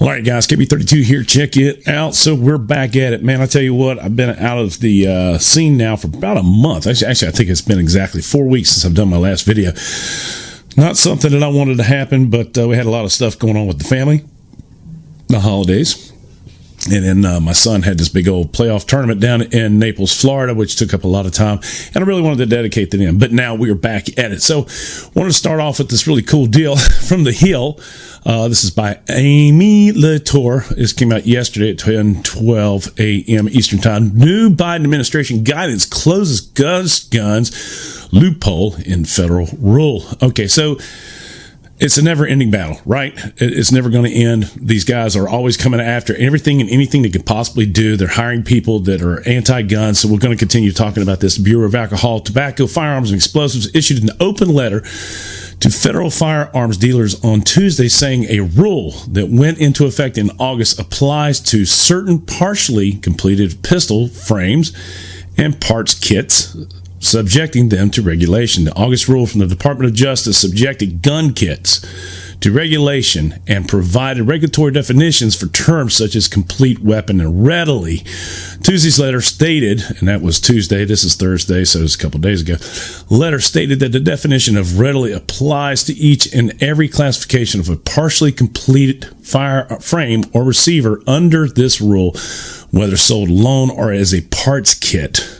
All right, guys, KB32 here. Check it out. So we're back at it, man. I tell you what, I've been out of the uh, scene now for about a month. Actually, actually, I think it's been exactly four weeks since I've done my last video. Not something that I wanted to happen, but uh, we had a lot of stuff going on with the family, the holidays, and then uh, my son had this big old playoff tournament down in Naples, Florida, which took up a lot of time. And I really wanted to dedicate to them. But now we are back at it. So I wanted to start off with this really cool deal from the Hill. Uh, this is by Amy Latour. This came out yesterday at 10 12 a.m. Eastern Time. New Biden administration guidance closes guns, guns loophole in federal rule. Okay, so it's a never ending battle, right? It's never going to end. These guys are always coming after everything and anything they can possibly do. They're hiring people that are anti gun. So we're going to continue talking about this. Bureau of Alcohol, Tobacco, Firearms, and Explosives issued an open letter to federal firearms dealers on Tuesday saying a rule that went into effect in August applies to certain partially completed pistol frames and parts kits subjecting them to regulation. The August rule from the Department of Justice subjected gun kits to regulation and provided regulatory definitions for terms such as complete weapon and readily. Tuesday's letter stated, and that was Tuesday, this is Thursday, so it's a couple days ago. Letter stated that the definition of readily applies to each and every classification of a partially completed fire uh, frame or receiver under this rule, whether sold alone or as a parts kit.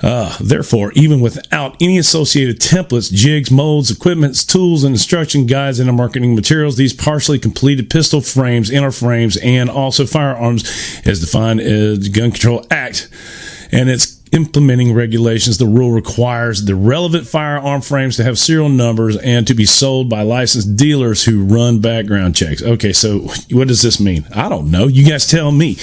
Uh, therefore, even without any associated templates, jigs, molds, equipments, tools, and instruction guides and marketing materials, these partially completed pistol frames, inner frames, and also firearms, as defined as the Gun Control Act, and its implementing regulations, the rule requires the relevant firearm frames to have serial numbers and to be sold by licensed dealers who run background checks. Okay, so what does this mean? I don't know. You guys tell me.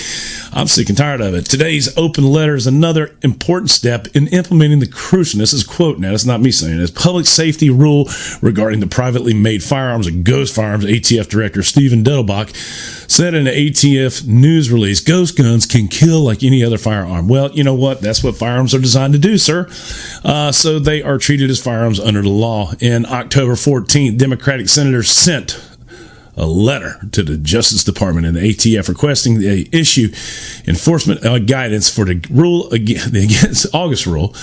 I'm sick and tired of it. Today's open letter is another important step in implementing the crucial, this is quote now, it's not me saying this, public safety rule regarding the privately made firearms of Ghost Firearms ATF Director Steven Dettelbach said in an ATF news release, ghost guns can kill like any other firearm. Well, you know what? That's what firearms are designed to do, sir. Uh, so they are treated as firearms under the law. In October 14th, Democratic senators sent a letter to the Justice Department and the ATF requesting they issue enforcement uh, guidance for the rule against August rule,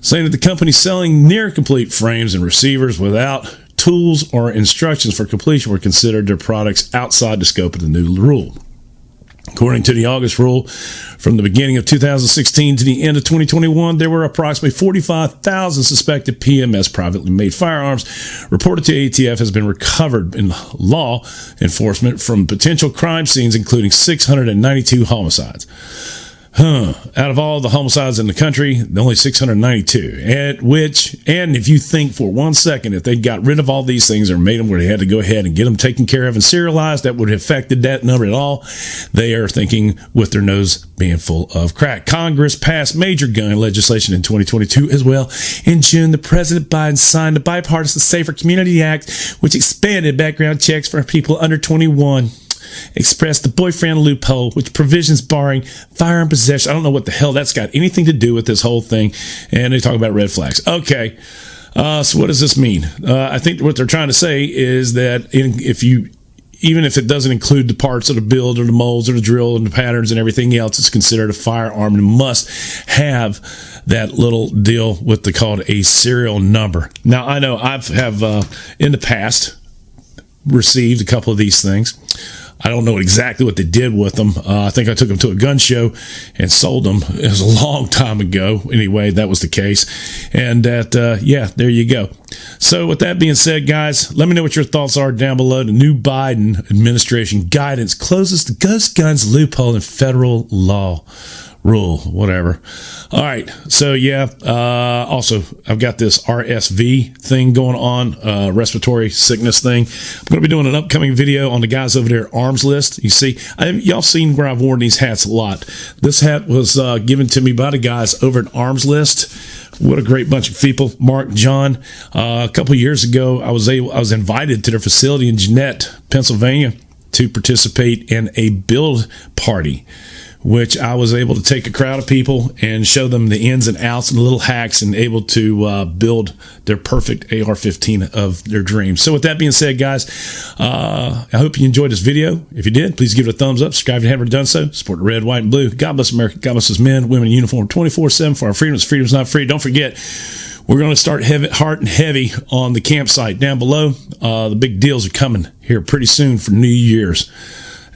saying that the company selling near complete frames and receivers without tools or instructions for completion were considered their products outside the scope of the new rule. According to the August rule, from the beginning of 2016 to the end of 2021, there were approximately 45,000 suspected PMFs privately made firearms reported to ATF has been recovered in law enforcement from potential crime scenes, including 692 homicides. Huh. Out of all the homicides in the country, only 692. At which, and if you think for one second, if they got rid of all these things or made them where they had to go ahead and get them taken care of and serialized, that would have affected that number at all. They are thinking with their nose being full of crack. Congress passed major gun legislation in 2022 as well. In June, the President Biden signed the Bipartisan Safer Community Act, which expanded background checks for people under 21 expressed the boyfriend loophole, which provisions barring firearm possession. I don't know what the hell that's got anything to do with this whole thing. And they talk about red flags. Okay. Uh, so what does this mean? Uh, I think what they're trying to say is that in, if you even if it doesn't include the parts of the build or the molds or the drill and the patterns and everything else, it's considered a firearm and must have that little deal with the called a serial number. Now I know I've have uh, in the past received a couple of these things. I don't know exactly what they did with them. Uh, I think I took them to a gun show and sold them. It was a long time ago. Anyway, that was the case. And that, uh, yeah, there you go. So, with that being said, guys, let me know what your thoughts are down below. The new Biden administration guidance closes the ghost guns loophole in federal law rule, whatever. All right. So, yeah. Uh, also, I've got this RSV thing going on, uh, respiratory sickness thing. I'm going to be doing an upcoming video on the guys over there, Armslist. You see, I, y'all seen where I've worn these hats a lot. This hat was uh, given to me by the guys over at Armslist. What a great bunch of people, Mark, John. Uh, a couple years ago, I was able, I was invited to their facility in Jeannette, Pennsylvania, to participate in a build party which I was able to take a crowd of people and show them the ins and outs and little hacks and able to uh, build their perfect AR 15 of their dreams. So, with that being said, guys, uh, I hope you enjoyed this video. If you did, please give it a thumbs up. Subscribe if you haven't done so. Support the red, white, and blue. God bless America. God bless us men, women in uniform 24 7 for our freedoms. Freedom's not free. Don't forget, we're going to start heavy, hard and heavy on the campsite down below. Uh, the big deals are coming here pretty soon for New Year's.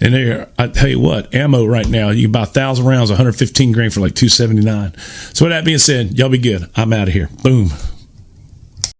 And there, I tell you what, ammo right now, you buy 1,000 rounds, 115 grain for like 279 So with that being said, y'all be good. I'm out of here. Boom.